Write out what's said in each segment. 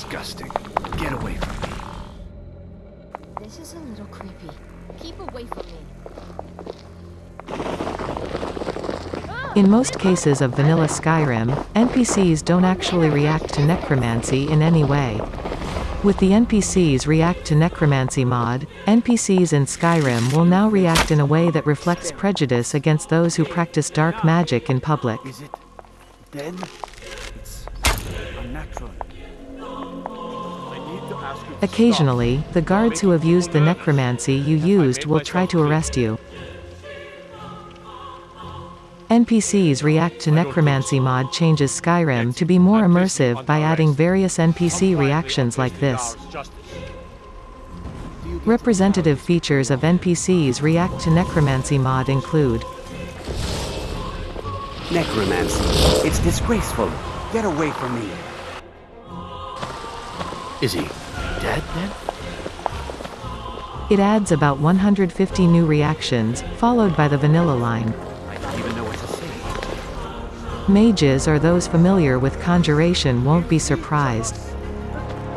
disgusting. Get away from me. This is a little creepy. Keep away from me. In most cases of vanilla Skyrim, NPCs don't actually react to necromancy in any way. With the NPCs React to Necromancy mod, NPCs in Skyrim will now react in a way that reflects prejudice against those who practice dark magic in public. Is it dead? It's unnatural. Occasionally, the guards who have used the necromancy you used will try to arrest you. NPCs React to Necromancy mod changes Skyrim to be more immersive by adding various NPC reactions like this. Representative features of NPCs React to Necromancy mod include Necromancy. It's disgraceful. Get away from me. Is he dead then? It adds about 150 new reactions, followed by the vanilla line. I don't even know what to say. Mages or those familiar with conjuration won't be surprised.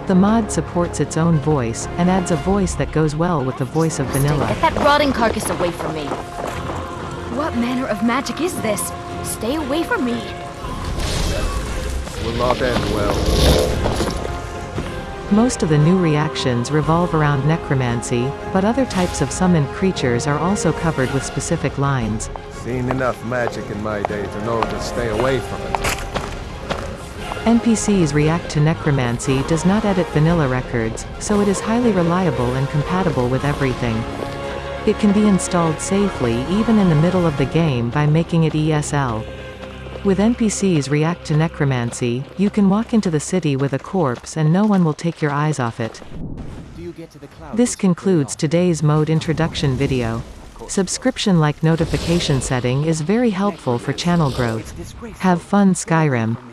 The mod supports its own voice, and adds a voice that goes well with the voice of vanilla. Get that rotting carcass away from me. What manner of magic is this? Stay away from me. Will not end well. Most of the new reactions revolve around necromancy, but other types of summoned creatures are also covered with specific lines. Seen enough magic in my day to know to stay away from it. NPCs React to Necromancy does not edit vanilla records, so it is highly reliable and compatible with everything. It can be installed safely even in the middle of the game by making it ESL. With NPCs React to Necromancy, you can walk into the city with a corpse and no one will take your eyes off it. Do you get to the clouds? This concludes today's mode introduction video. Subscription-like notification setting is very helpful for channel growth. Have fun Skyrim.